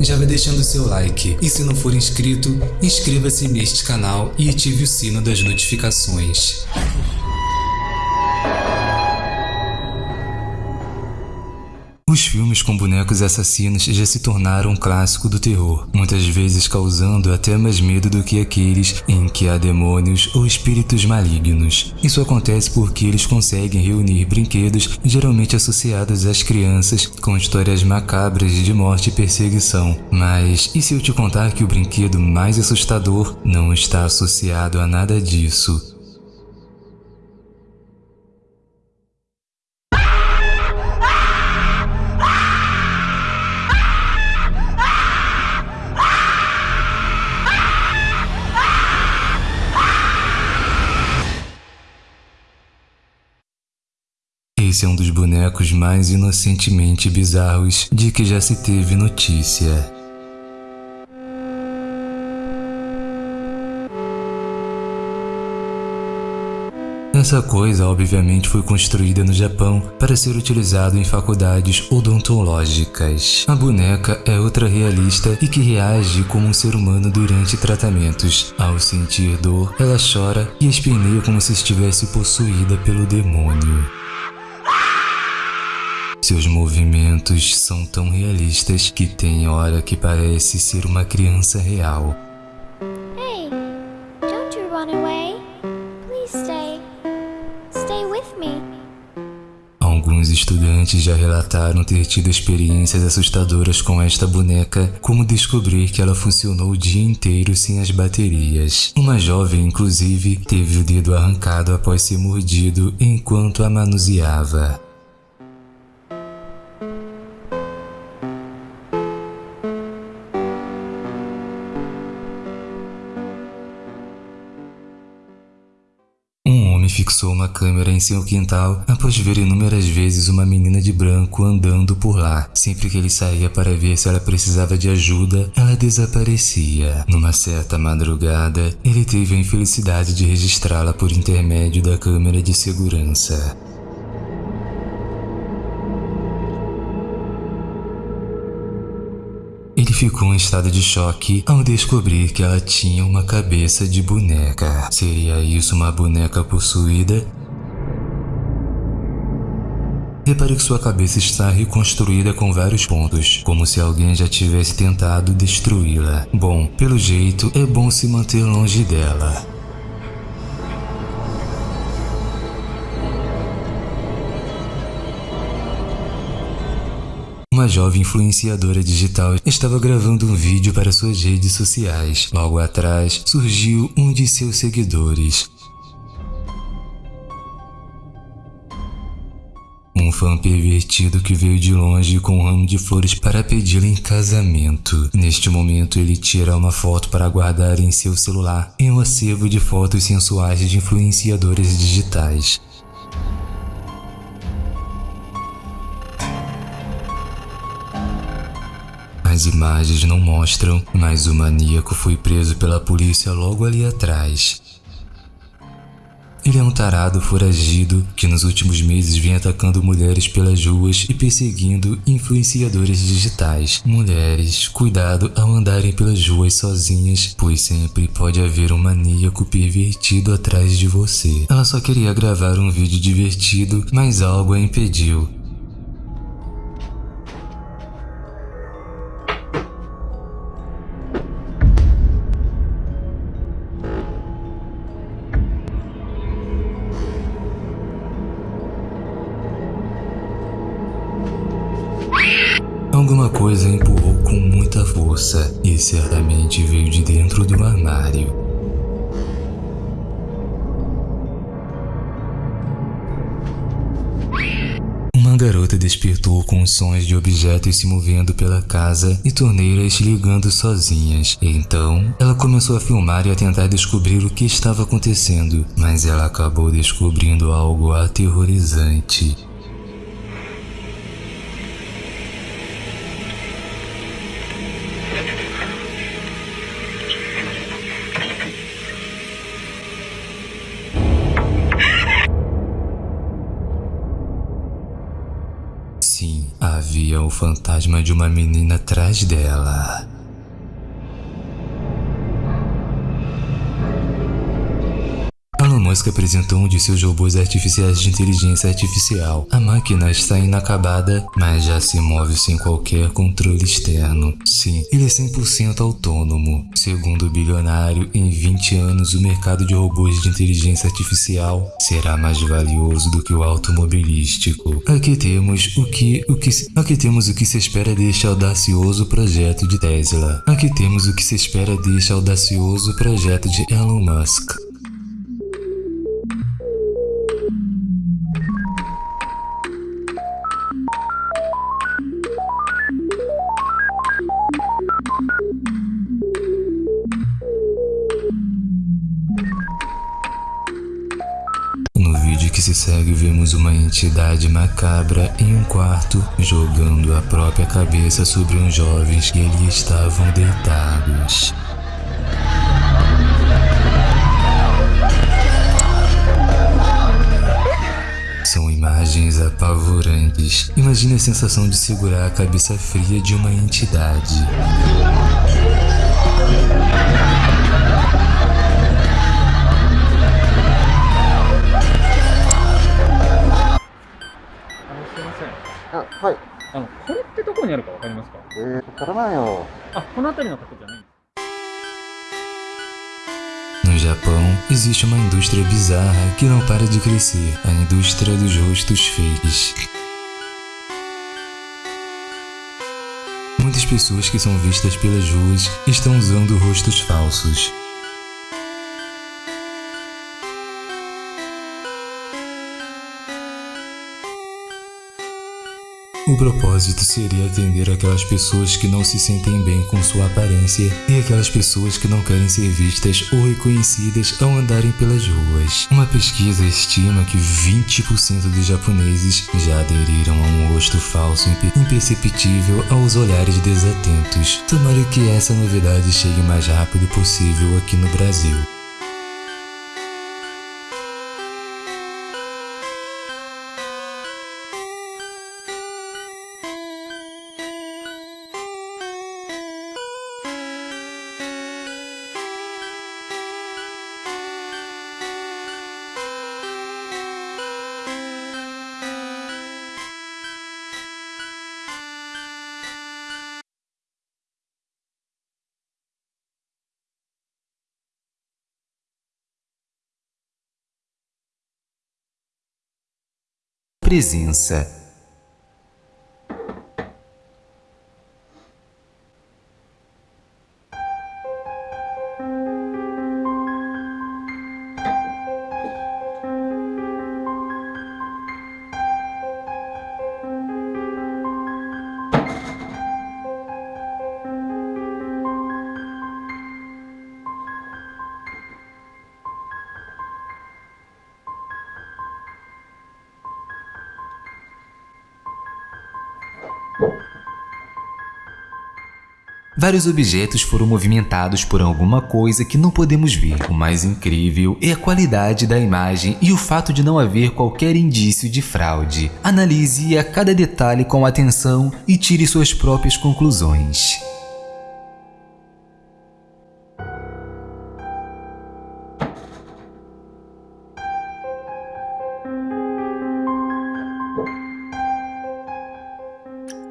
já vai deixando seu like e se não for inscrito, inscreva-se neste canal e ative o sino das notificações. Os filmes com bonecos assassinos já se tornaram um clássico do terror, muitas vezes causando até mais medo do que aqueles em que há demônios ou espíritos malignos. Isso acontece porque eles conseguem reunir brinquedos geralmente associados às crianças com histórias macabras de morte e perseguição. Mas e se eu te contar que o brinquedo mais assustador não está associado a nada disso? Esse é um dos bonecos mais inocentemente bizarros de que já se teve notícia. Essa coisa obviamente foi construída no Japão para ser utilizado em faculdades odontológicas. A boneca é ultra realista e que reage como um ser humano durante tratamentos. Ao sentir dor, ela chora e esperneia como se estivesse possuída pelo demônio. Seus movimentos são tão realistas que tem hora que parece ser uma criança real. Hey, don't you run away. Please stay. Stay with me. Alguns estudantes já relataram ter tido experiências assustadoras com esta boneca, como descobrir que ela funcionou o dia inteiro sem as baterias. Uma jovem, inclusive, teve o dedo arrancado após ser mordido enquanto a manuseava. Fixou uma câmera em seu quintal após ver inúmeras vezes uma menina de branco andando por lá. Sempre que ele saía para ver se ela precisava de ajuda, ela desaparecia. Numa certa madrugada, ele teve a infelicidade de registrá-la por intermédio da câmera de segurança. Ficou em estado de choque ao descobrir que ela tinha uma cabeça de boneca. Seria isso uma boneca possuída? Repare que sua cabeça está reconstruída com vários pontos, como se alguém já tivesse tentado destruí-la. Bom, pelo jeito, é bom se manter longe dela. Uma jovem influenciadora digital estava gravando um vídeo para suas redes sociais. Logo atrás, surgiu um de seus seguidores. Um fã pervertido que veio de longe com um ramo de flores para pedi-la em casamento. Neste momento, ele tira uma foto para guardar em seu celular em um acervo de fotos sensuais de influenciadores digitais. As imagens não mostram, mas o maníaco foi preso pela polícia logo ali atrás. Ele é um tarado foragido que nos últimos meses vem atacando mulheres pelas ruas e perseguindo influenciadores digitais. Mulheres, cuidado ao andarem pelas ruas sozinhas, pois sempre pode haver um maníaco pervertido atrás de você. Ela só queria gravar um vídeo divertido, mas algo a impediu. Alguma coisa empurrou com muita força e certamente veio de dentro do armário. Uma garota despertou com sons de objetos se movendo pela casa e torneiras ligando sozinhas. Então, ela começou a filmar e a tentar descobrir o que estava acontecendo, mas ela acabou descobrindo algo aterrorizante. Havia o fantasma de uma menina atrás dela. Musk apresentou um de seus robôs artificiais de inteligência artificial. A máquina está inacabada, mas já se move sem qualquer controle externo. Sim, ele é 100% autônomo. Segundo o bilionário, em 20 anos o mercado de robôs de inteligência artificial será mais valioso do que o automobilístico. Aqui temos o que, o que, aqui temos o que se espera deste audacioso projeto de Tesla. Aqui temos o que se espera deste audacioso projeto de Elon Musk. Que se segue, vemos uma entidade macabra em um quarto jogando a própria cabeça sobre uns jovens que ali estavam deitados. São imagens apavorantes. Imagine a sensação de segurar a cabeça fria de uma entidade. No Japão, existe uma indústria bizarra que não para de crescer, a indústria dos rostos fakes. Muitas pessoas que são vistas pelas ruas estão usando rostos falsos. O propósito seria atender aquelas pessoas que não se sentem bem com sua aparência e aquelas pessoas que não querem ser vistas ou reconhecidas ao andarem pelas ruas. Uma pesquisa estima que 20% dos japoneses já aderiram a um rosto falso imperceptível aos olhares desatentos. Tomara que essa novidade chegue o mais rápido possível aqui no Brasil. Presença Vários objetos foram movimentados por alguma coisa que não podemos ver. O mais incrível é a qualidade da imagem e o fato de não haver qualquer indício de fraude. Analise a cada detalhe com atenção e tire suas próprias conclusões.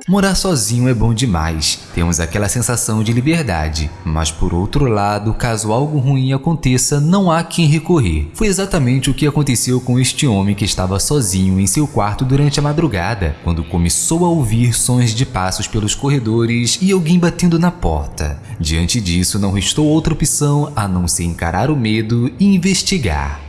Morar sozinho é bom demais, temos aquela sensação de liberdade, mas por outro lado, caso algo ruim aconteça, não há quem recorrer. Foi exatamente o que aconteceu com este homem que estava sozinho em seu quarto durante a madrugada, quando começou a ouvir sons de passos pelos corredores e alguém batendo na porta. Diante disso, não restou outra opção a não ser encarar o medo e investigar.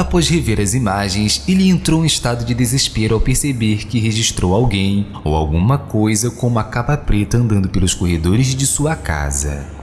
Após rever as imagens, ele entrou em estado de desespero ao perceber que registrou alguém ou alguma coisa com uma capa preta andando pelos corredores de sua casa.